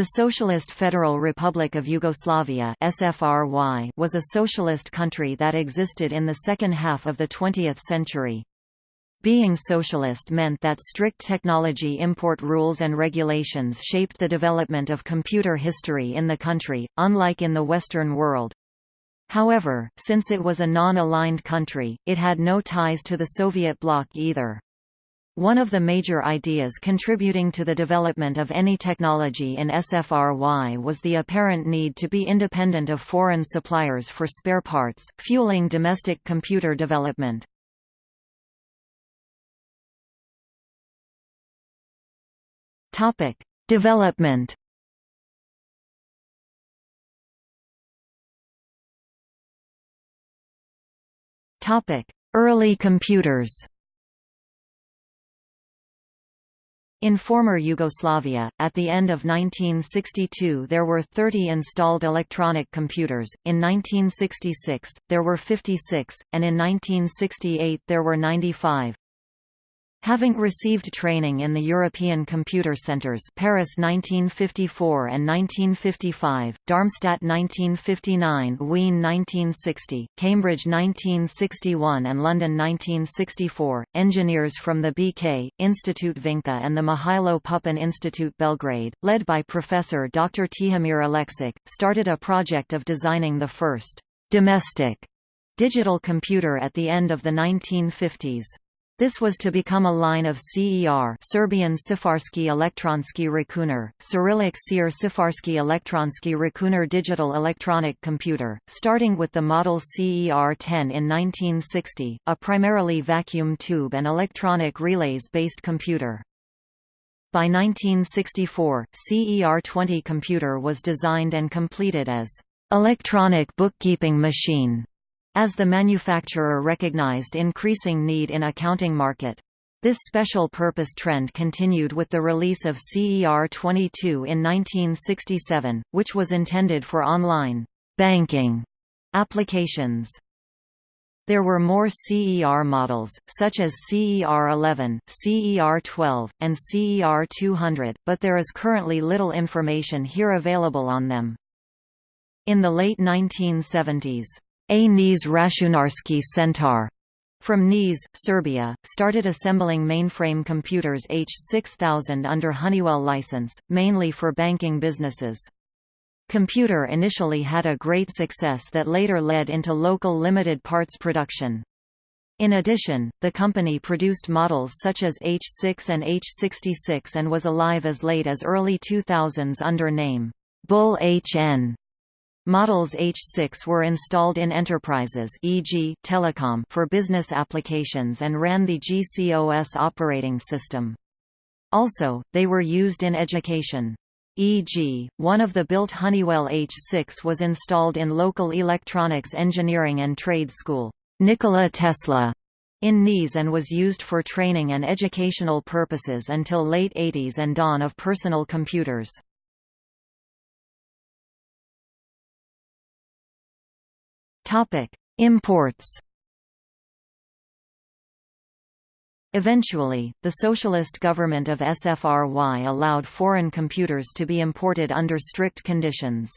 The Socialist Federal Republic of Yugoslavia (SFRY) was a socialist country that existed in the second half of the 20th century. Being socialist meant that strict technology import rules and regulations shaped the development of computer history in the country, unlike in the Western world. However, since it was a non-aligned country, it had no ties to the Soviet bloc either. One of the major ideas contributing to the development of any technology in SFRY was the apparent need to be independent of foreign suppliers for spare parts, fueling domestic computer development. Topic: development Topic: Early computers In former Yugoslavia, at the end of 1962 there were 30 installed electronic computers, in 1966, there were 56, and in 1968 there were 95. Having received training in the European Computer Centres Paris 1954 and 1955, Darmstadt 1959 Wien 1960, Cambridge 1961 and London 1964, engineers from the BK, Institute Vinca and the Mihailo Pupin Institute Belgrade, led by Professor Dr. Tihomir Aleksic, started a project of designing the first «domestic» digital computer at the end of the 1950s. This was to become a line of CER Serbian Cifarski Elektronski Računar, Cyrillic Seer Cifarski Elektronski Računar digital electronic computer, starting with the model CER-10 in 1960, a primarily vacuum tube and electronic relays-based computer. By 1964, CER-20 computer was designed and completed as electronic bookkeeping machine as the manufacturer recognized increasing need in accounting market. This special purpose trend continued with the release of CER-22 in 1967, which was intended for online banking applications. There were more CER models, such as CER-11, CER-12, and CER-200, but there is currently little information here available on them. In the late 1970s, a Niš Računarski Centar from Niš, Serbia, started assembling mainframe computers H6000 under Honeywell license, mainly for banking businesses. Computer initially had a great success that later led into local limited parts production. In addition, the company produced models such as H6 and H66 and was alive as late as early 2000s under name Bull HN. Models H6 were installed in enterprises e.g., telecom for business applications and ran the GCOS operating system. Also, they were used in education. E.g., one of the built Honeywell H6 was installed in local electronics engineering and trade school, Nikola Tesla, in Niš and was used for training and educational purposes until late 80s and dawn of personal computers. Imports Eventually, the socialist government of SFRY allowed foreign computers to be imported under strict conditions.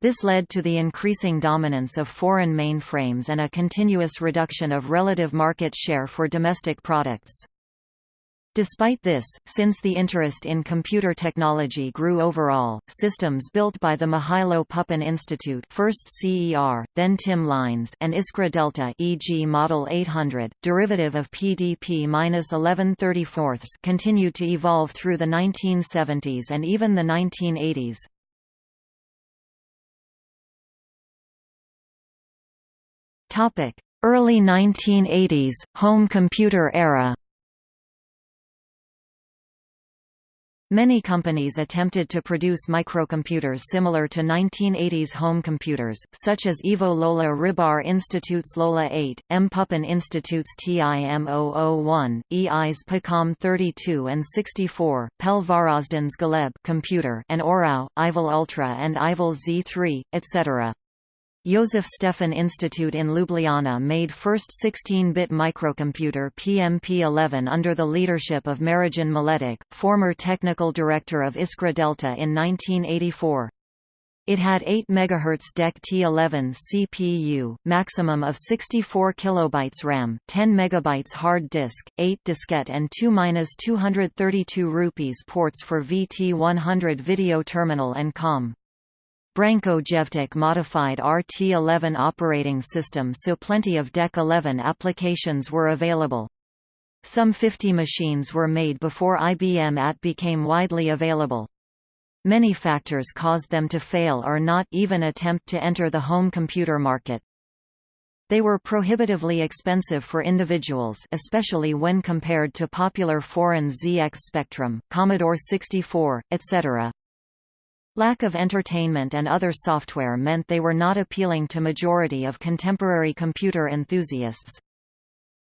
This led to the increasing dominance of foreign mainframes and a continuous reduction of relative market share for domestic products. Despite this, since the interest in computer technology grew overall, systems built by the Mihailo Pupin Institute first CER, then TIM lines and Iskra Delta e.g. Model 800, derivative of PDP-1134 continued to evolve through the 1970s and even the 1980s. Early 1980s, home computer era Many companies attempted to produce microcomputers similar to 1980s home computers, such as Ivo Lola Ribar Institute's Lola 8, M. Pupin Institute's TIM001, EI's PACOM 32 and 64, Pel Varaždin's Galeb computer and Orao, Ivel Ultra and Ivel Z3, etc. Josef Stefan Institute in Ljubljana made first 16-bit microcomputer PMP-11 under the leadership of Marijan Maletic, former technical director of Iskra Delta in 1984. It had 8 MHz DEC T11 CPU, maximum of 64 kilobytes RAM, 10 megabytes hard disk, 8 diskette and 2-232 rupees ports for VT100 video terminal and COM. Branko Jevtic modified RT11 operating system so plenty of DEC 11 applications were available. Some 50 machines were made before IBM AT became widely available. Many factors caused them to fail or not even attempt to enter the home computer market. They were prohibitively expensive for individuals especially when compared to popular foreign ZX Spectrum, Commodore 64, etc. Lack of entertainment and other software meant they were not appealing to majority of contemporary computer enthusiasts.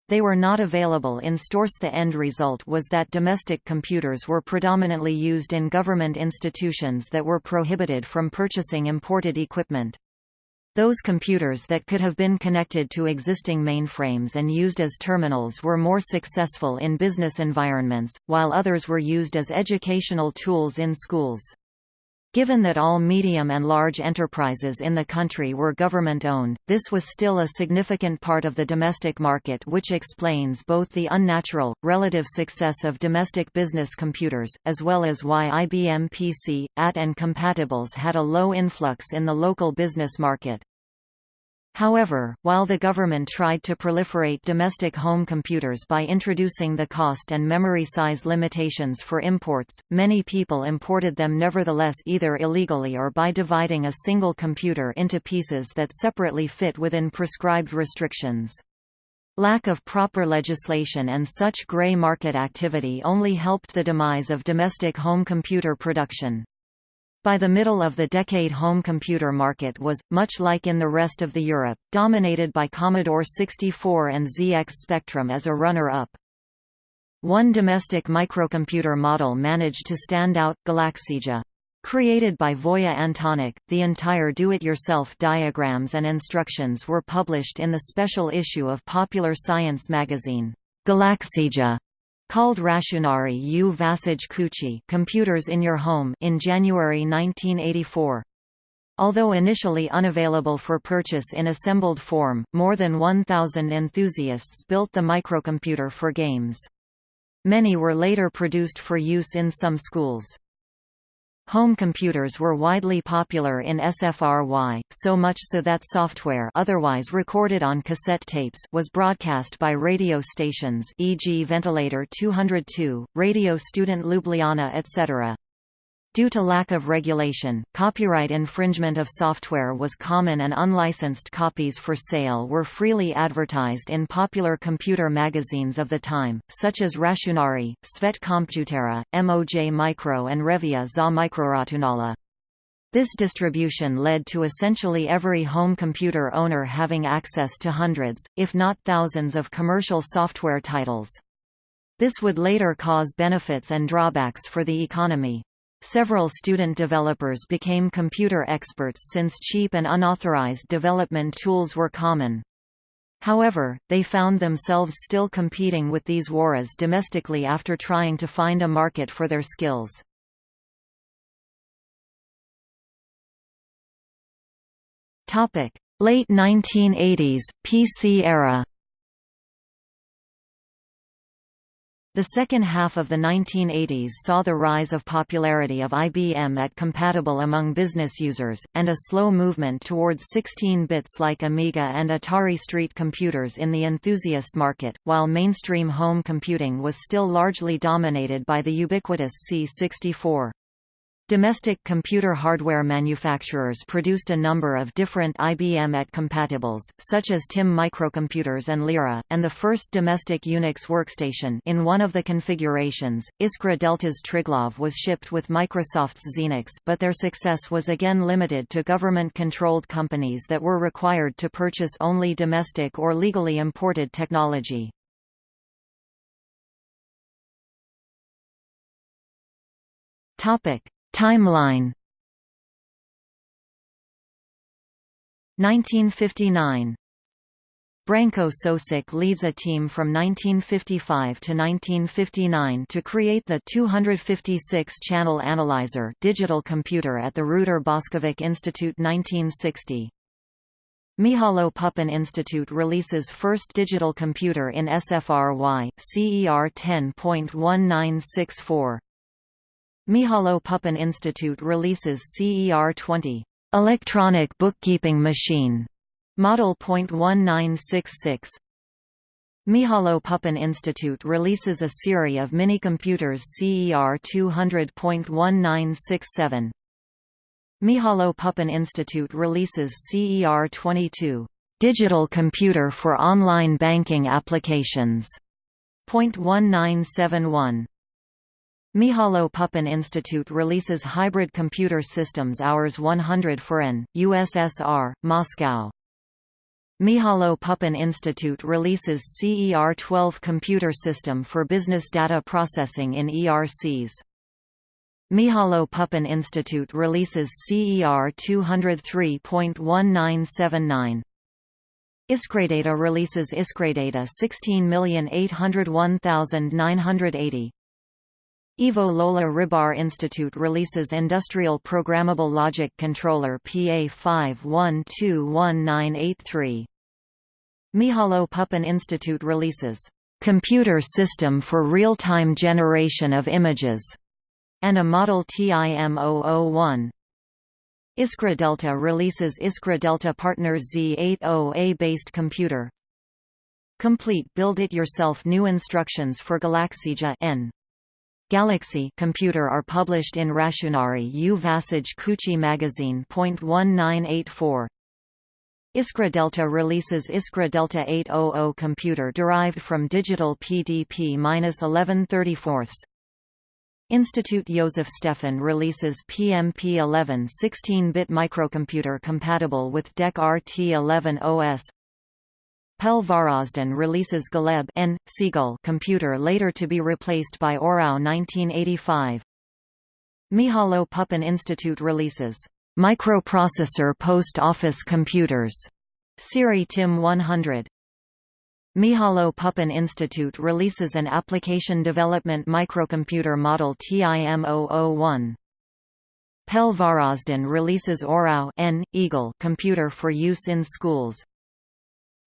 They were not available in stores. The end result was that domestic computers were predominantly used in government institutions that were prohibited from purchasing imported equipment. Those computers that could have been connected to existing mainframes and used as terminals were more successful in business environments, while others were used as educational tools in schools. Given that all medium and large enterprises in the country were government-owned, this was still a significant part of the domestic market which explains both the unnatural, relative success of domestic business computers, as well as why IBM PC, AT and compatibles had a low influx in the local business market. However, while the government tried to proliferate domestic home computers by introducing the cost and memory size limitations for imports, many people imported them nevertheless either illegally or by dividing a single computer into pieces that separately fit within prescribed restrictions. Lack of proper legislation and such grey market activity only helped the demise of domestic home computer production. By the middle of the decade home computer market was, much like in the rest of the Europe, dominated by Commodore 64 and ZX Spectrum as a runner-up. One domestic microcomputer model managed to stand out, Galaxija. Created by Voja Antonic, the entire do-it-yourself diagrams and instructions were published in the special issue of Popular Science magazine. Galaxija called Računari u vašoj kući Computers in Your Home in January 1984. Although initially unavailable for purchase in assembled form, more than 1,000 enthusiasts built the microcomputer for games. Many were later produced for use in some schools. Home computers were widely popular in SFRY, so much so that software otherwise recorded on cassette tapes was broadcast by radio stations e.g. Ventilator 202, Radio Student Ljubljana etc. Due to lack of regulation, copyright infringement of software was common and unlicensed copies for sale were freely advertised in popular computer magazines of the time, such as Računari, Svet kompjutera, MOJ Mikro and Revija za Mikroračunala. This distribution led to essentially every home computer owner having access to hundreds, if not thousands of commercial software titles. This would later cause benefits and drawbacks for the economy. Several student developers became computer experts since cheap and unauthorized development tools were common. However, they found themselves still competing with these warez domestically after trying to find a market for their skills. Late 1980s, PC era The second half of the 1980s saw the rise of popularity of IBM AT compatible among business users, and a slow movement towards 16 bits like Amiga and Atari Street computers in the enthusiast market, while mainstream home computing was still largely dominated by the ubiquitous C64. Domestic computer hardware manufacturers produced a number of different IBM AT compatibles, such as TIM microcomputers and Lyra, and the first domestic Unix workstation in one of the configurations, Iskra Delta's Triglav was shipped with Microsoft's Xenix but their success was again limited to government-controlled companies that were required to purchase only domestic or legally imported technology. Topic Timeline 1959 Branko Souček leads a team from 1955 to 1959 to create the 256-channel analyzer digital computer at the Ruder Boskovic Institute 1960. Mihajlo Pupin Institute releases first digital computer in SFRY, CER 10.1964. Mihajlo Pupin Institute releases CER 20, electronic bookkeeping machine, model .1966. Mihajlo Pupin Institute releases a series of mini-computers CER 200.1967. Mihajlo Pupin Institute releases CER22 Digital Computer for Online Banking Applications. 1971. Mihajlo Pupin Institute releases Hybrid Computer Systems Hours 100 for N, USSR, Moscow. Mihajlo Pupin Institute releases CER-12 computer system for business data processing in ERCs. Mihajlo Pupin Institute releases CER 203.1979. Iskradata releases Iskradata 16801980. Ivo Lola Ribar Institute releases Industrial Programmable Logic Controller PA 51211983. Mihajlo Pupin Institute releases Computer System for Real-Time Generation of Images and a model TIM-001. Iskra Delta releases Iskra Delta Partners Z80A-based computer. Complete build-it-yourself new instructions for Galaxija N. Galaxy computer are published in Računari U Vašoj Kući magazine. 1984. Iskra Delta releases Iskra Delta 800 computer derived from digital PDP-1134. Institute Josef Stefan releases PMP-11 16-bit microcomputer compatible with DEC RT11 OS. Varaždin releases Galeb N. Seagull computer later to be replaced by Orao 1985. Mihajlo Pupin Institute releases microprocessor post office computers. Siri TIM 100. Mihajlo Pupin Institute releases an application development microcomputer model TIM-001. Pel Varaždin releases Orao N, Eagle computer for use in schools.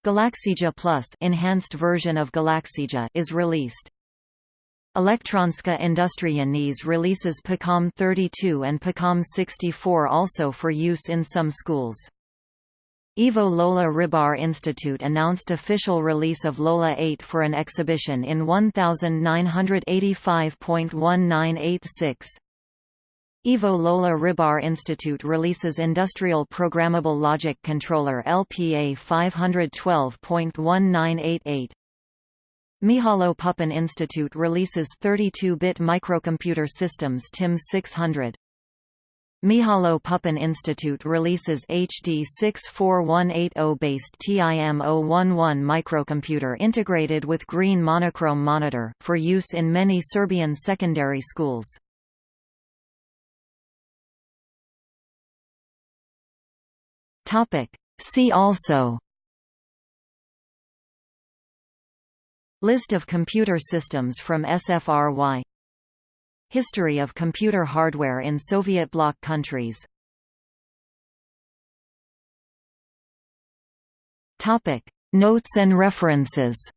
Galaxija Plus enhanced version of Galaxija is released. Elektronska Industrija Niš releases PACOM 32 and PACOM 64 also for use in some schools. Ivo Lola Ribar Institute announced official release of Lola 8 for an exhibition in 1985.1986. Ivo Lola Ribar Institute releases Industrial Programmable Logic Controller LPA 512.1988. Mihajlo Pupin Institute releases 32-bit microcomputer systems TIM 600. Mihajlo Pupin Institute releases HD 64180-based TIM-011 microcomputer integrated with green monochrome monitor, for use in many Serbian secondary schools. See also. List of computer systems from SFRY History of computer hardware in Soviet bloc countries. Topic. Notes and references